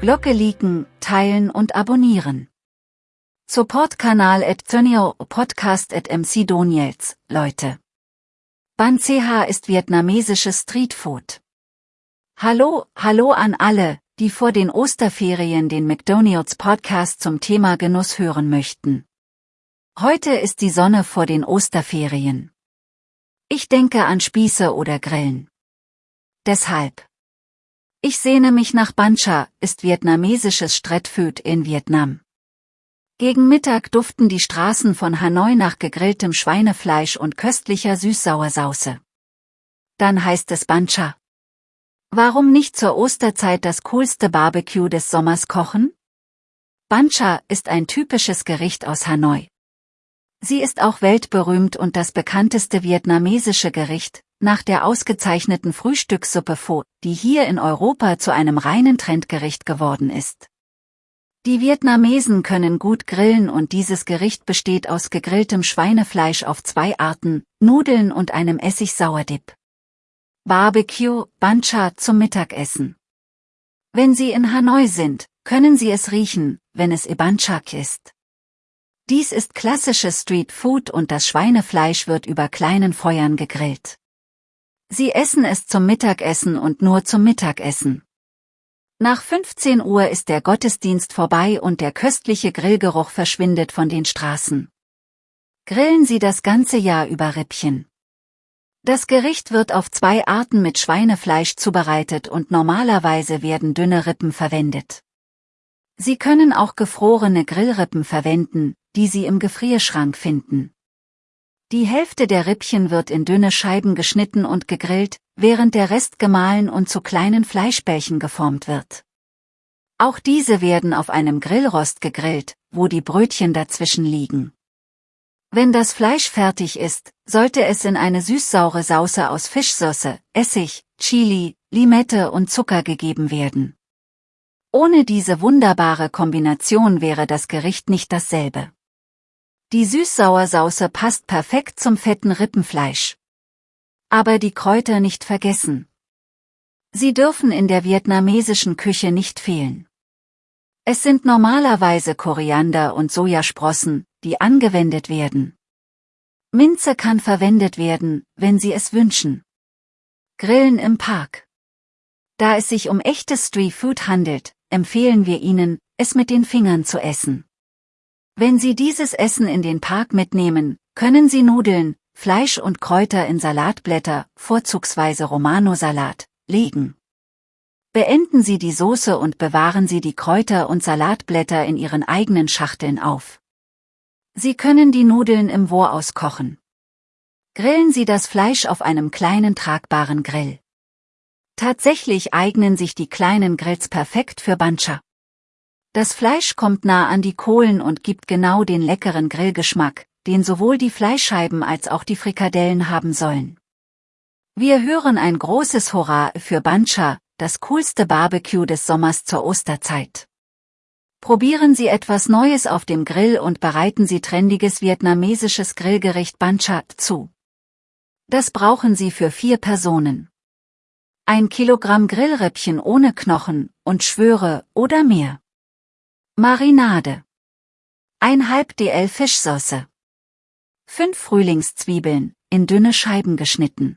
Glocke liken, teilen und abonnieren. Support-Kanal at Thönio Podcast at MC Doniels, Leute. Ban CH ist vietnamesisches Streetfood. Hallo, hallo an alle, die vor den Osterferien den McDonald's Podcast zum Thema Genuss hören möchten. Heute ist die Sonne vor den Osterferien. Ich denke an Spieße oder Grillen. Deshalb. Ich sehne mich nach Bancha, ist vietnamesisches Streetfood in Vietnam. Gegen Mittag duften die Straßen von Hanoi nach gegrilltem Schweinefleisch und köstlicher Süßsauersauce. Dann heißt es Bancha. Warum nicht zur Osterzeit das coolste Barbecue des Sommers kochen? Bancha ist ein typisches Gericht aus Hanoi. Sie ist auch weltberühmt und das bekannteste vietnamesische Gericht, nach der ausgezeichneten Frühstückssuppe Pho, die hier in Europa zu einem reinen Trendgericht geworden ist. Die Vietnamesen können gut grillen und dieses Gericht besteht aus gegrilltem Schweinefleisch auf zwei Arten, Nudeln und einem Essig-Sauerdip. Barbecue, Bancha zum Mittagessen. Wenn Sie in Hanoi sind, können Sie es riechen, wenn es Ibanchak ist. Dies ist klassisches Street Food und das Schweinefleisch wird über kleinen Feuern gegrillt. Sie essen es zum Mittagessen und nur zum Mittagessen. Nach 15 Uhr ist der Gottesdienst vorbei und der köstliche Grillgeruch verschwindet von den Straßen. Grillen Sie das ganze Jahr über Rippchen. Das Gericht wird auf zwei Arten mit Schweinefleisch zubereitet und normalerweise werden dünne Rippen verwendet. Sie können auch gefrorene Grillrippen verwenden, die Sie im Gefrierschrank finden. Die Hälfte der Rippchen wird in dünne Scheiben geschnitten und gegrillt, während der Rest gemahlen und zu kleinen Fleischbällchen geformt wird. Auch diese werden auf einem Grillrost gegrillt, wo die Brötchen dazwischen liegen. Wenn das Fleisch fertig ist, sollte es in eine süßsaure Sauce aus Fischsauce, Essig, Chili, Limette und Zucker gegeben werden. Ohne diese wunderbare Kombination wäre das Gericht nicht dasselbe. Die Süßsauersauce passt perfekt zum fetten Rippenfleisch. Aber die Kräuter nicht vergessen. Sie dürfen in der vietnamesischen Küche nicht fehlen. Es sind normalerweise Koriander und Sojasprossen, die angewendet werden. Minze kann verwendet werden, wenn Sie es wünschen. Grillen im Park. Da es sich um echtes Street Food handelt, empfehlen wir Ihnen, es mit den Fingern zu essen. Wenn Sie dieses Essen in den Park mitnehmen, können Sie Nudeln, Fleisch und Kräuter in Salatblätter, vorzugsweise Romano-Salat, legen. Beenden Sie die Soße und bewahren Sie die Kräuter und Salatblätter in Ihren eigenen Schachteln auf. Sie können die Nudeln im Voraus kochen. Grillen Sie das Fleisch auf einem kleinen tragbaren Grill. Tatsächlich eignen sich die kleinen Grills perfekt für Bancha. Das Fleisch kommt nah an die Kohlen und gibt genau den leckeren Grillgeschmack, den sowohl die Fleischscheiben als auch die Frikadellen haben sollen. Wir hören ein großes Hurra für Bancha, das coolste Barbecue des Sommers zur Osterzeit. Probieren Sie etwas Neues auf dem Grill und bereiten Sie trendiges vietnamesisches Grillgericht Bancha zu. Das brauchen Sie für vier Personen. Ein Kilogramm Grillrippchen ohne Knochen und Schwöre oder mehr. Marinade. Ein halb DL Fischsauce. Fünf Frühlingszwiebeln, in dünne Scheiben geschnitten.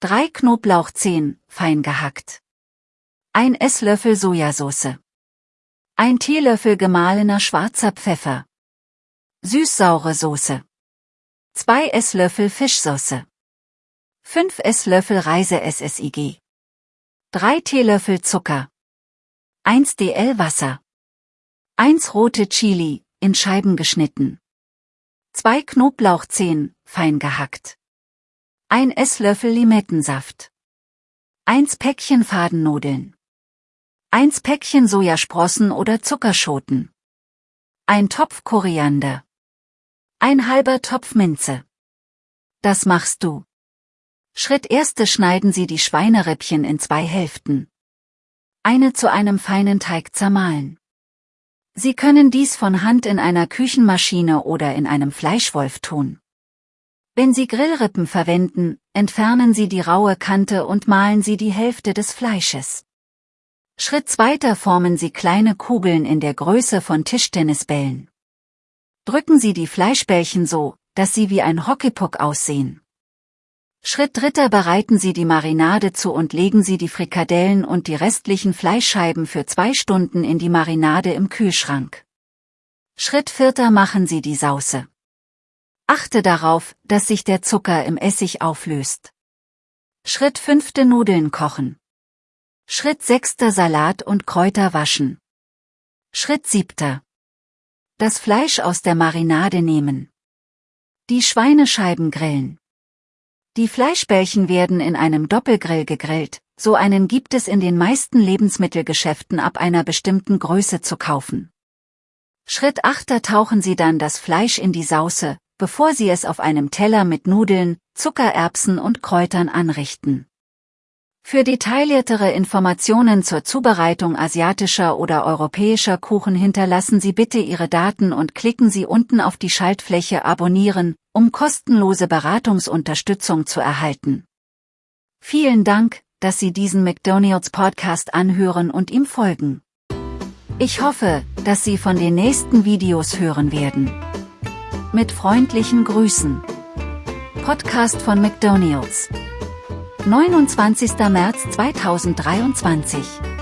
Drei Knoblauchzehen, fein gehackt. Ein Esslöffel Sojasauce. Ein Teelöffel gemahlener schwarzer Pfeffer. Süßsaure Soße. Zwei Esslöffel Fischsauce. Fünf Esslöffel Reise-SSIG. Drei Teelöffel Zucker. 1 DL Wasser. 1 rote Chili, in Scheiben geschnitten. 2 Knoblauchzehen, fein gehackt. 1 Esslöffel Limettensaft. 1 Päckchen Fadennudeln. 1 Päckchen Sojasprossen oder Zuckerschoten. Ein Topf Koriander. Ein halber Topf Minze. Das machst du. Schritt erste schneiden Sie die Schweinerippchen in zwei Hälften. Eine zu einem feinen Teig zermahlen. Sie können dies von Hand in einer Küchenmaschine oder in einem Fleischwolf tun. Wenn Sie Grillrippen verwenden, entfernen Sie die raue Kante und mahlen Sie die Hälfte des Fleisches. Schritt zweiter formen Sie kleine Kugeln in der Größe von Tischtennisbällen. Drücken Sie die Fleischbällchen so, dass sie wie ein Hockeypuck aussehen. Schritt dritter bereiten Sie die Marinade zu und legen Sie die Frikadellen und die restlichen Fleischscheiben für zwei Stunden in die Marinade im Kühlschrank. Schritt vierter machen Sie die Sauce. Achte darauf, dass sich der Zucker im Essig auflöst. Schritt fünfte Nudeln kochen. Schritt sechster Salat und Kräuter waschen. Schritt siebter. Das Fleisch aus der Marinade nehmen. Die Schweinescheiben grillen. Die Fleischbällchen werden in einem Doppelgrill gegrillt, so einen gibt es in den meisten Lebensmittelgeschäften ab einer bestimmten Größe zu kaufen. Schritt 8 tauchen Sie dann das Fleisch in die Sauce, bevor Sie es auf einem Teller mit Nudeln, Zuckererbsen und Kräutern anrichten. Für detailliertere Informationen zur Zubereitung asiatischer oder europäischer Kuchen hinterlassen Sie bitte Ihre Daten und klicken Sie unten auf die Schaltfläche Abonnieren, um kostenlose Beratungsunterstützung zu erhalten. Vielen Dank, dass Sie diesen McDonald's Podcast anhören und ihm folgen. Ich hoffe, dass Sie von den nächsten Videos hören werden. Mit freundlichen Grüßen. Podcast von McDonald's. 29. März 2023